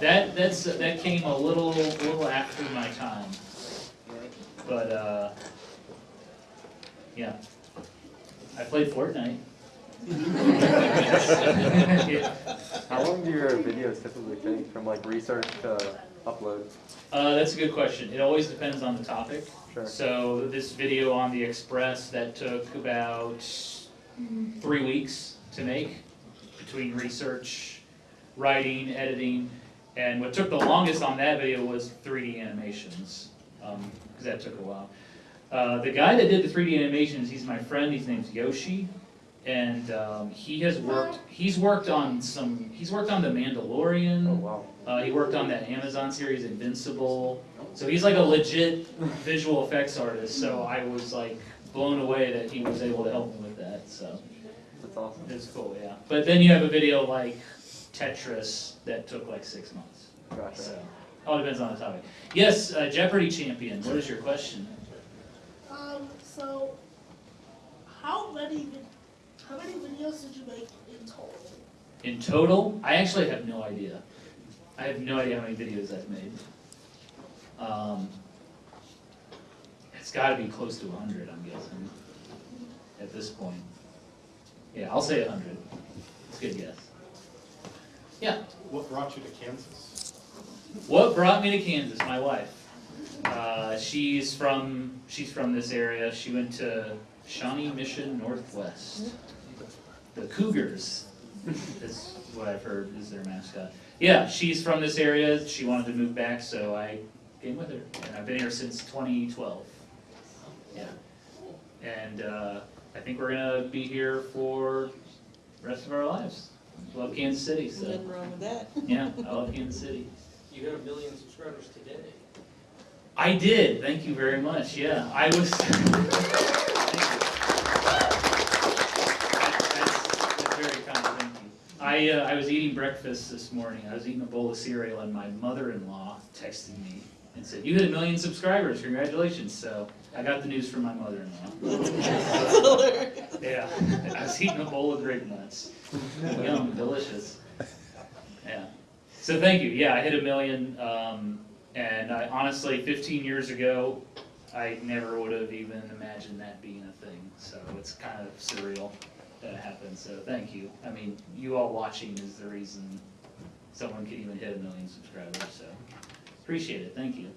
Speaker 1: that, that's, that came a little, little after my time. But, uh, yeah. I played Fortnite.
Speaker 11: How long do your videos typically take from like research to upload?
Speaker 1: Uh, that's a good question. It always depends on the topic.
Speaker 11: Sure.
Speaker 1: So this video on the Express, that took about three weeks to make between research, writing, editing. And what took the longest on that video was 3D animations, um, cause that took a while. Uh, the guy that did the 3D animations, he's my friend, his name's Yoshi. And, um, he has worked, he's worked on some, he's worked on The Mandalorian.
Speaker 11: Oh, wow.
Speaker 1: Uh, he worked on that Amazon series Invincible. So he's like a legit visual effects artist. So I was like blown away that he was able to help me with that. So
Speaker 11: That's awesome.
Speaker 1: it's cool, yeah. But then you have a video like Tetris that took like six months.
Speaker 11: Gotcha.
Speaker 1: So all depends on the topic. Yes, uh, Jeopardy champion. What is your question?
Speaker 2: Um, so, how many, how many videos did you make in total?
Speaker 1: In total, I actually have no idea. I have no idea how many videos I've made. Um, it's gotta be close to hundred, I'm guessing, at this point. Yeah, I'll say hundred. It's a good guess. Yeah,
Speaker 4: What brought you to Kansas?
Speaker 1: what brought me to Kansas? My wife. Uh, she's from she's from this area. She went to Shawnee Mission Northwest. The Cougars is what I've heard is their mascot. Yeah, she's from this area. She wanted to move back, so I came with her, and I've been here since 2012. Yeah, and uh, I think we're gonna be here for the rest of our lives. Love Kansas City, so
Speaker 10: Nothing wrong with that.
Speaker 1: yeah, I love Kansas City.
Speaker 12: You got a million subscribers today.
Speaker 1: I did, thank you very much, yeah, I was. Thank you. That's- that's very kind, thank you. I, uh, I was eating breakfast this morning, I was eating a bowl of cereal, and my mother-in-law texted me and said, you hit a million subscribers, congratulations, so I got the news from my mother-in-law. Yeah, I was eating a bowl of grape nuts, yum, delicious. Yeah, so thank you, yeah, I hit a million, um, and I honestly, fifteen years ago, I never would have even imagined that being a thing, so it's kind of surreal that it happened, so thank you. I mean, you all watching is the reason someone could even hit a million subscribers, so appreciate it, thank you.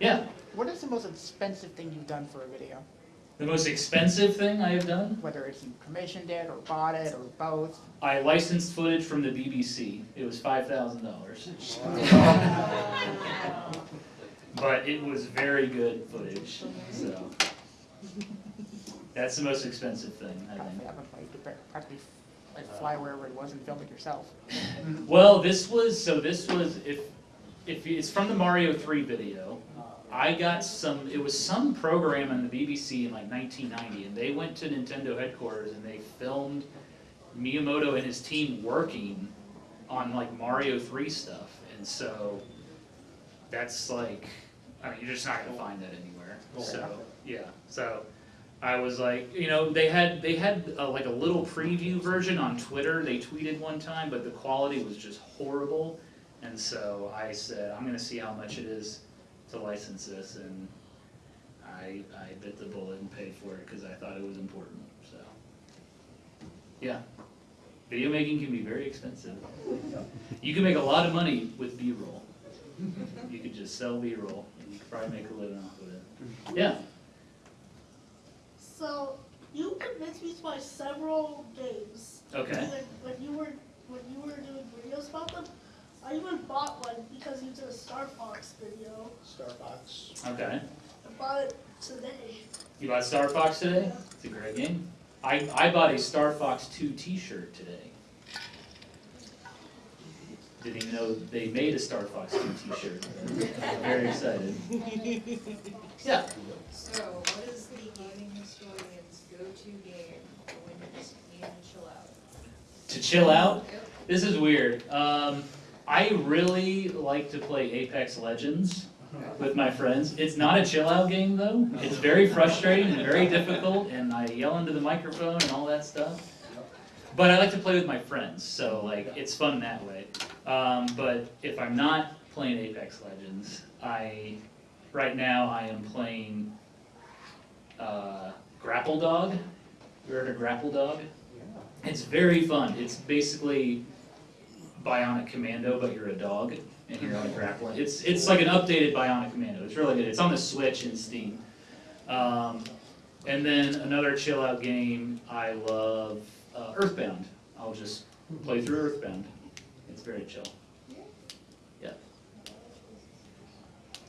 Speaker 1: Yeah,
Speaker 6: What is the most expensive thing you've done for a video?
Speaker 1: the most expensive thing I have done,
Speaker 6: Whether it's you commissioned it or bought it or both?
Speaker 1: I licensed footage from the BBC, it was five thousand dollars. But it was very good footage, so. That's the most expensive thing, I think.
Speaker 6: Probably haven't played, you better practically like fly wherever it was and film it yourself.
Speaker 1: Well, this was, so this was, if, if, it's from the Mario three video. I got some, it was some program on the BBC in like nineteen ninety, and they went to Nintendo headquarters and they filmed Miyamoto and his team working on like Mario three stuff, and so that's like, I mean, you're just not gonna find that anywhere, so, yeah, so. I was like, you know, they had, they had uh, like a little preview version on Twitter, they tweeted one time, but the quality was just horrible. And so I said, I'm gonna see how much it is to license this, and I, I bit the bullet and paid for it, cause I thought it was important, so. Yeah, video making can be very expensive. You can make a lot of money with B-roll. You could just sell B-roll, and you could probably make a living off of it. Yeah,
Speaker 2: So you convinced me to buy several games.
Speaker 1: okay,
Speaker 2: When, when you were when you were doing videos about them, I even bought one because you did a Star Fox video.
Speaker 9: Starbucks.
Speaker 1: okay.
Speaker 2: I bought it today.
Speaker 1: You bought Star Fox today? It's a great game. I, I bought a Star Fox 2 t-shirt today. Didn't even know they made a Star Fox 2 t-shirt. I'm very excited. Yeah,
Speaker 13: So, what is the gaming historian's go-to game when you just need to chill out?
Speaker 1: to chill out, this is weird. Um, I really like to play Apex Legends with my friends. It's not a chill out game though. It's very frustrating and very difficult and I yell into the microphone and all that stuff. But I like to play with my friends, so like it's fun that way. Um, but if I'm not playing Apex Legends, I right now I am playing uh, Grapple Dog. You heard of Grapple Dog? It's very fun. It's basically Bionic Commando, but you're a dog and you're on a grappling. It's it's like an updated Bionic Commando. It's really good. It's on the Switch and Steam. Um, and then another chill out game I love uh, Earthbound. I'll just play through Earthbound. It's very chill. Yeah.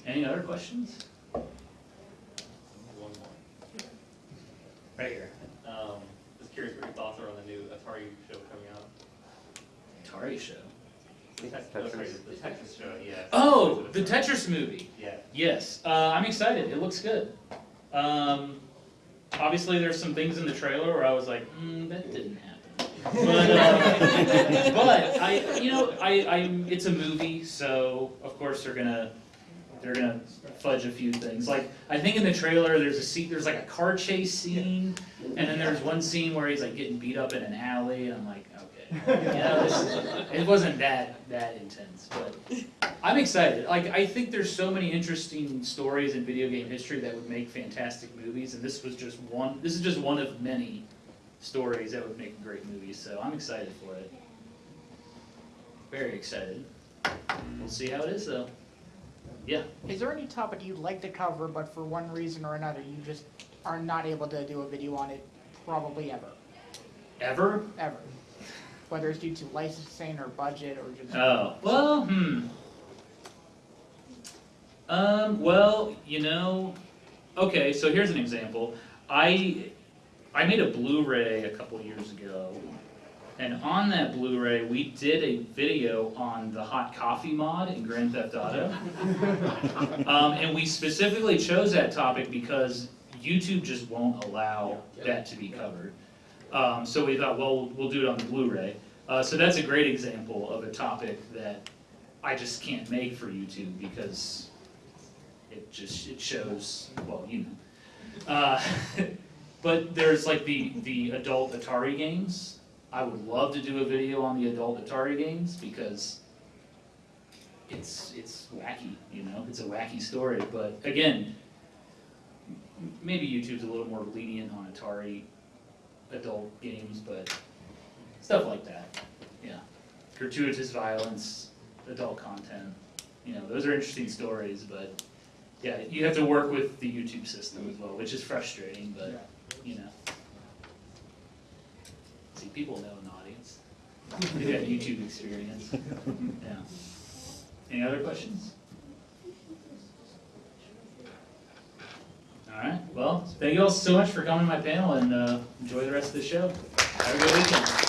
Speaker 1: Any other questions?
Speaker 7: One more.
Speaker 1: Right here.
Speaker 7: Um, just curious what your thoughts are on the new Atari show coming out.
Speaker 1: Atari show.
Speaker 7: The Tet- oh, sorry, the Tetris show, yeah.
Speaker 1: Oh, the Tetris movie.
Speaker 7: Yeah.
Speaker 1: Yes, uh, I'm excited. It looks good. Um, obviously, there's some things in the trailer where I was like, mm, that didn't happen. But, uh, but I, you know, I, I, it's a movie, so of course they're gonna, they're gonna fudge a few things. Like I think in the trailer, there's a scene, there's like a car chase scene, and then there's one scene where he's like getting beat up in an alley, and I'm like, okay, You know, this, it wasn't that, that intense, but I'm excited. Like, I think there's so many interesting stories in video game history that would make fantastic movies, and this was just one, this is just one of many stories that would make great movies. so I'm excited for it. Very excited. We'll see how it is though. Yeah.
Speaker 6: Is there any topic you'd like to cover, but for one reason or another, you just are not able to do a video on it, probably ever,
Speaker 1: Ever?
Speaker 6: ever? Whether it's due to licensing or budget or just.
Speaker 1: Oh, well, hmm. Um, well, you know, okay, so here's an example. I, I made a Blu-ray a couple years ago, and on that Blu-ray, we did a video on the hot coffee mod in Grand Theft Auto. Um, and we specifically chose that topic because YouTube just won't allow that to be covered. Um, so we thought, well, we'll do it on the Blu-ray. Uh, so that's a great example of a topic that I just can't make for YouTube because it just, it shows, well, you know. Uh, but there's like the, the adult Atari games. I would love to do a video on the adult Atari games because it's, it's wacky, you know, it's a wacky story, but again, maybe YouTube's a little more lenient on Atari adult games, but stuff like that, yeah. Gratuitous violence, adult content, you know, those are interesting stories, but yeah, you have to work with the YouTube system as well, which is frustrating, but, you know. See, people know an audience. They've got YouTube experience, yeah. Any other questions? All right, well, thank you all so much for coming to my panel and uh, enjoy the rest of the show. Have a good weekend.